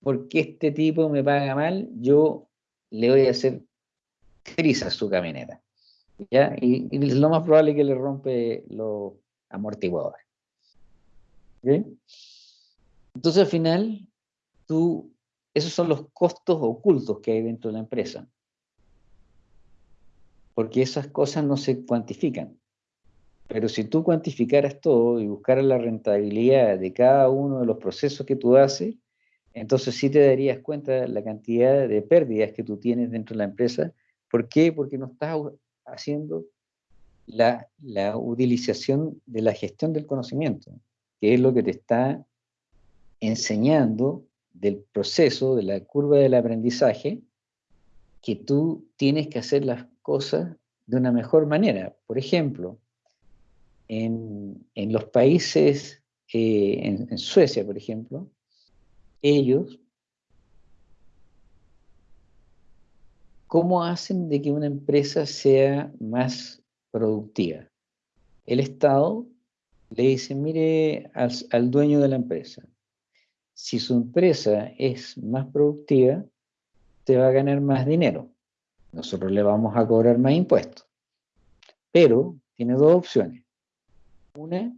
porque este tipo me paga mal, yo le voy a hacer trizas a su camioneta. ¿Ya? Y, y es lo más probable que le rompe los amortiguadores. ¿ok? Entonces al final, tú, esos son los costos ocultos que hay dentro de la empresa. Porque esas cosas no se cuantifican. Pero si tú cuantificaras todo y buscaras la rentabilidad de cada uno de los procesos que tú haces, entonces sí te darías cuenta la cantidad de pérdidas que tú tienes dentro de la empresa. ¿Por qué? Porque no estás haciendo la, la utilización de la gestión del conocimiento, que es lo que te está enseñando del proceso, de la curva del aprendizaje, que tú tienes que hacer las cosas de una mejor manera. Por ejemplo, en, en los países, eh, en, en Suecia, por ejemplo, ellos, ¿cómo hacen de que una empresa sea más productiva? El Estado le dice, mire al, al dueño de la empresa, si su empresa es más productiva, te va a ganar más dinero. Nosotros le vamos a cobrar más impuestos. Pero tiene dos opciones. Una,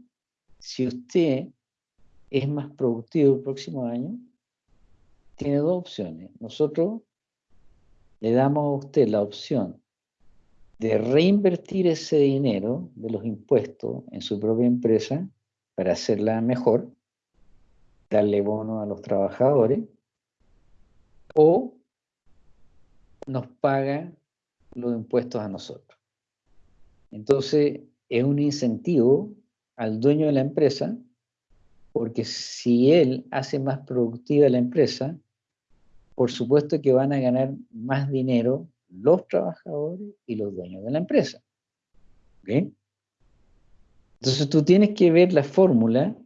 si usted es más productivo el próximo año, tiene dos opciones. Nosotros le damos a usted la opción de reinvertir ese dinero de los impuestos en su propia empresa para hacerla mejor, darle bono a los trabajadores, o nos paga los impuestos a nosotros. Entonces, es un incentivo al dueño de la empresa, porque si él hace más productiva la empresa, por supuesto que van a ganar más dinero los trabajadores y los dueños de la empresa. ¿Ok? Entonces tú tienes que ver la fórmula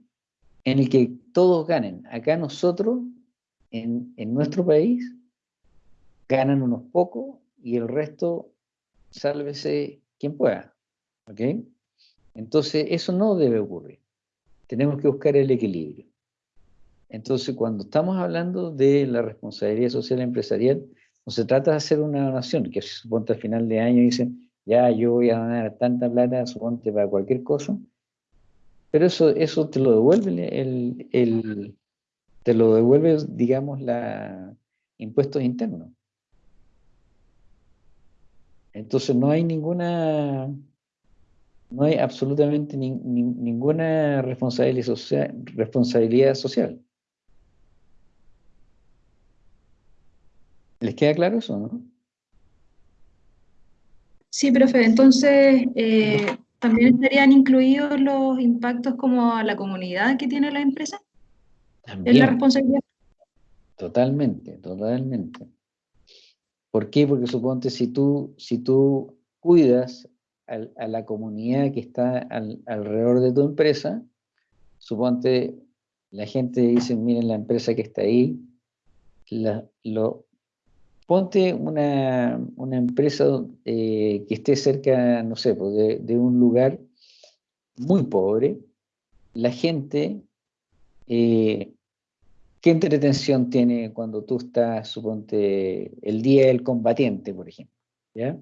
en la que todos ganen. Acá nosotros, en, en nuestro país, ganan unos pocos y el resto, sálvese quien pueda. ¿Ok? Entonces, eso no debe ocurrir. Tenemos que buscar el equilibrio. Entonces, cuando estamos hablando de la responsabilidad social empresarial, no se trata de hacer una donación, que suponte al final de año dicen, ya yo voy a donar tanta plata, suponte para cualquier cosa, pero eso, eso te lo devuelve el, el te lo devuelve, digamos, la impuestos internos. Entonces no hay ninguna, no hay absolutamente ni, ni, ninguna responsabilidad social. ¿Les queda claro eso, no? Sí, profe. Entonces, eh, ¿también estarían incluidos los impactos como a la comunidad que tiene la empresa? También. ¿Es la responsabilidad? Totalmente, totalmente. ¿Por qué? Porque suponte si tú, si tú cuidas al, a la comunidad que está al, alrededor de tu empresa, suponte la gente dice, miren la empresa que está ahí, la, lo, ponte una, una empresa eh, que esté cerca, no sé, pues de, un lugar muy pobre, la gente eh, ¿Qué entretención tiene cuando tú estás, suponte, el día del combatiente, por ejemplo? ¿ya?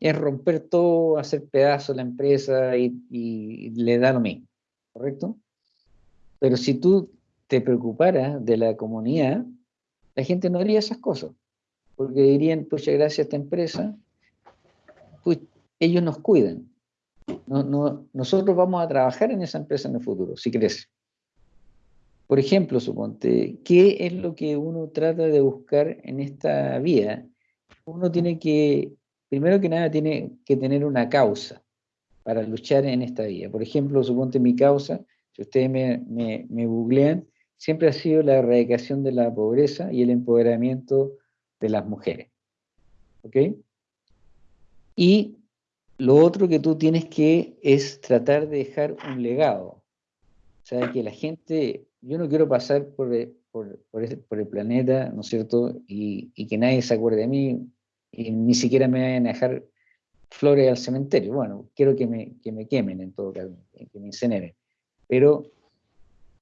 Es romper todo, hacer pedazos la empresa y, y, le da lo mismo, ¿correcto? Pero si tú te preocuparas de la comunidad, la gente no haría esas cosas, porque dirían, pues gracias a esta empresa, pues ellos nos cuidan. No, no, nosotros vamos a trabajar en esa empresa en el futuro, si crece. Por ejemplo, suponte, ¿qué es lo que uno trata de buscar en esta vida? Uno tiene que, primero que nada, tiene que tener una causa para luchar en esta vida. Por ejemplo, suponte mi causa, si ustedes me, me, me googlean, siempre ha sido la erradicación de la pobreza y el empoderamiento de las mujeres. ¿Ok? Y lo otro que tú tienes que es tratar de dejar un legado. O sea, que la gente yo no quiero pasar por, por, por, ese, por el planeta, ¿no es cierto? Y, y, que nadie se acuerde de mí, y ni siquiera me vayan a dejar flores al cementerio. Bueno, quiero que me, que me quemen en todo caso, que me incineren. Pero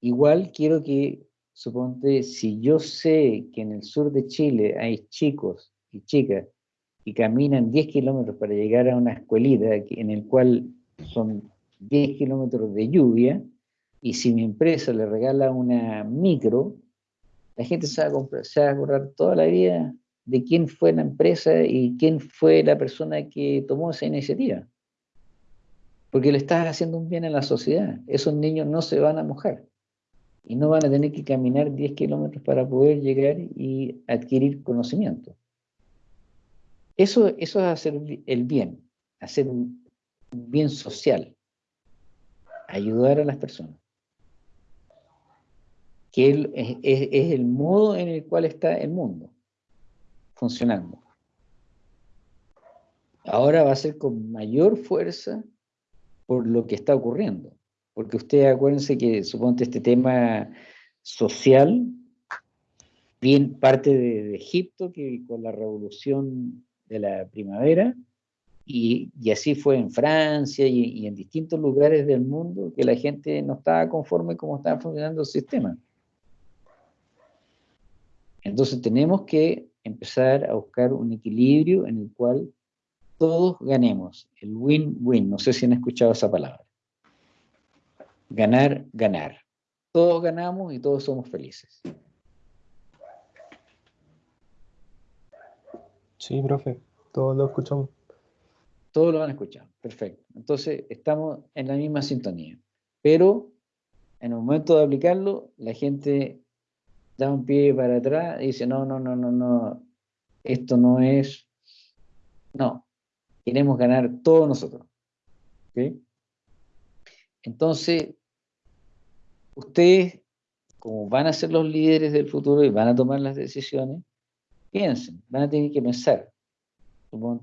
igual quiero que, suponte, si yo sé que en el sur de Chile hay chicos y chicas y caminan 10 kilómetros para llegar a una escuelita en el cual son 10 kilómetros de lluvia, y si mi empresa le regala una micro, la gente se va, a comprar, acordar toda la vida de quién fue la empresa y quién fue la persona que tomó esa iniciativa. Porque le estás haciendo un bien a la sociedad. Esos niños no se van a mojar y no van a tener que caminar 10 kilómetros para poder llegar y adquirir conocimiento. Eso, eso es hacer el bien, hacer un bien social, ayudar a las personas, que es, es- es el modo en el cual está el mundo funcionando. Ahora va a ser con mayor fuerza por lo que está ocurriendo. Porque ustedes acuérdense que, suponte, este tema social, bien parte de, Egipto, que con la revolución de la primavera, y, así fue en Francia y, y en distintos lugares del mundo, que la gente no estaba conforme cómo estaba funcionando el sistema. Entonces tenemos que empezar a buscar un equilibrio en el cual todos ganemos, el win-win, no sé si han escuchado esa palabra. Ganar, ganar. Todos ganamos y todos somos felices. Sí, profe, todos lo escuchamos. Todos lo han escuchado, perfecto. Entonces estamos en la misma sintonía. Pero en el momento de aplicarlo, la gente da un pie para atrás y dice, no, no, no, no, no, esto no es, no, queremos ganar todos nosotros. ¿ok? Entonces, ustedes, como van a ser los líderes del futuro y van a tomar las decisiones, piensen, van a tener que pensar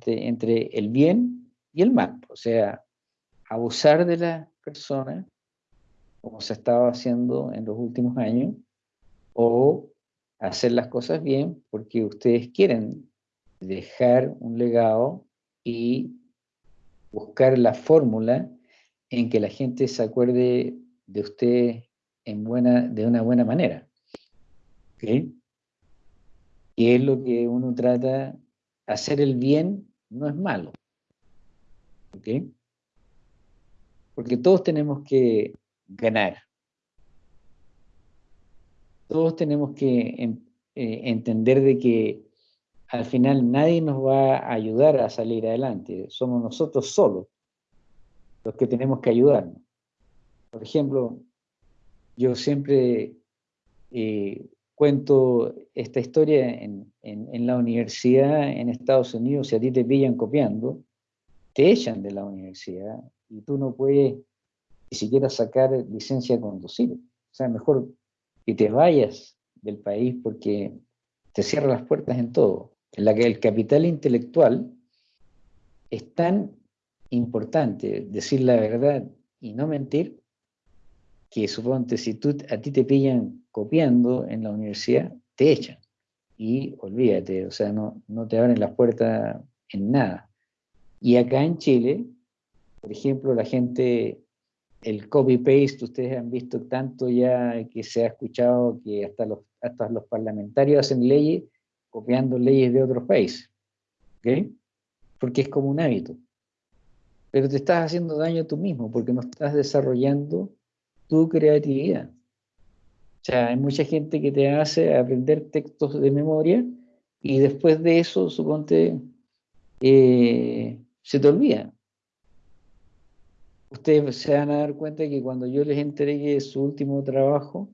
entre el bien y el mal. O sea, abusar de las personas, como se estaba haciendo en los últimos años, o hacer las cosas bien porque ustedes quieren dejar un legado y buscar la fórmula en que la gente se acuerde de ustedes en buena, de una buena manera. ¿Ok? Y es lo que uno trata, hacer el bien no es malo. ¿Ok? Porque todos tenemos que ganar. Todos tenemos que eh, entender de que al final nadie nos va a ayudar a salir adelante. Somos nosotros solos los que tenemos que ayudarnos. Por ejemplo, yo siempre eh, cuento esta historia en, en- la universidad en Estados Unidos, si a ti te pillan copiando, te echan de la universidad y tú no puedes ni siquiera sacar licencia de conducir. O sea, mejor que te vayas del país porque te cierra las puertas en todo. En la que el capital intelectual es tan importante decir la verdad y no mentir, que suponte si tú, a ti te pillan copiando en la universidad, te echan. Y olvídate, o sea, no, no te abren las puertas en nada. Y acá en Chile, por ejemplo, la gente, el copy-paste, ustedes han visto tanto ya que se ha escuchado que hasta los, hasta los parlamentarios hacen leyes copiando leyes de otros países. ¿Ok? Porque es como un hábito. Pero te estás haciendo daño tú mismo porque no estás desarrollando tu creatividad. O sea, hay mucha gente que te hace aprender textos de memoria y después de eso, suponte, eh, se te olvida. Ustedes se van a dar cuenta que cuando yo les entregue su último trabajo,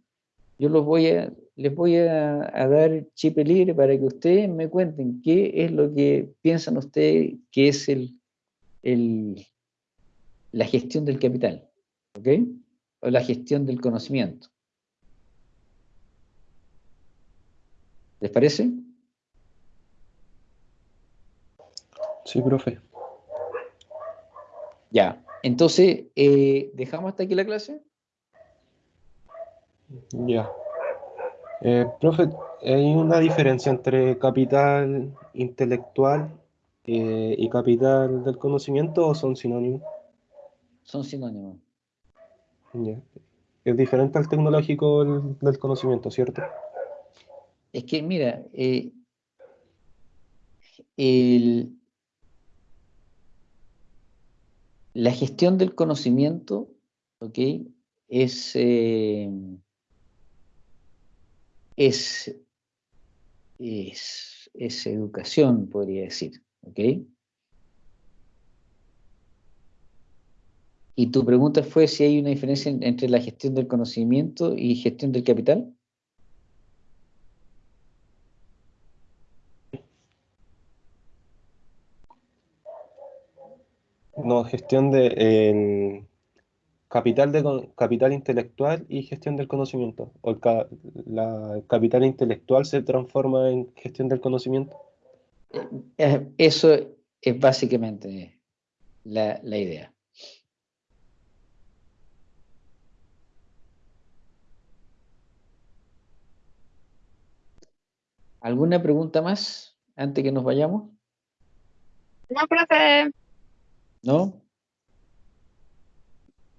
yo los voy a, les voy a, a dar chip libre para que ustedes me cuenten qué es lo que piensan ustedes que es el, el, la gestión del capital, ¿ok? O la gestión del conocimiento. ¿Les parece? Sí, profe. Ya. Entonces, eh, ¿dejamos hasta aquí la clase? Ya. Eh, profe, ¿hay una diferencia entre capital intelectual eh, y capital del conocimiento o son sinónimos? Son sinónimos. Es diferente al tecnológico del, conocimiento, ¿cierto? Es que, mira, eh, la gestión del conocimiento, ¿ok? Es, eh, es, es educación, podría decir, ¿ok? Y tu pregunta fue si hay una diferencia en- entre la gestión del conocimiento y gestión del capital. No, gestión de el capital de capital intelectual y gestión del conocimiento. O el, ca- la el capital intelectual se transforma en gestión del conocimiento. Eh, Eso es básicamente la, la idea. ¿Alguna pregunta más antes que nos vayamos? No, profe. ¿No?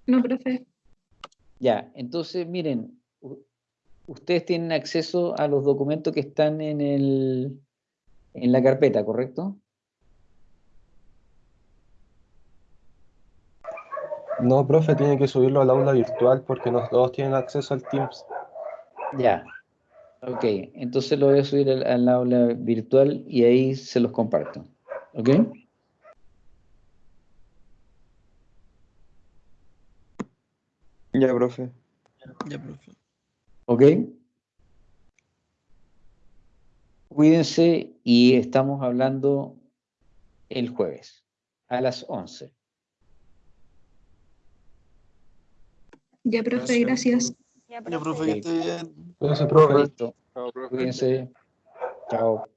No, profe. Ya, entonces miren, ustedes tienen acceso a los documentos que están en el, en la carpeta, ¿correcto? No, profe, tiene que subirlo al aula virtual porque no todos tienen acceso al Teams. Ya. Ok, entonces lo voy a subir al, al aula virtual y ahí se los comparto. ¿Ok? Ya, profe. Ya, profe. ¿Ok? Cuídense y estamos hablando el jueves a las 11. Ya, profe, gracias. Ya, Ya, profe, que esté bien. Cuídense, profe. Chao, profe. Cuídense. Chao.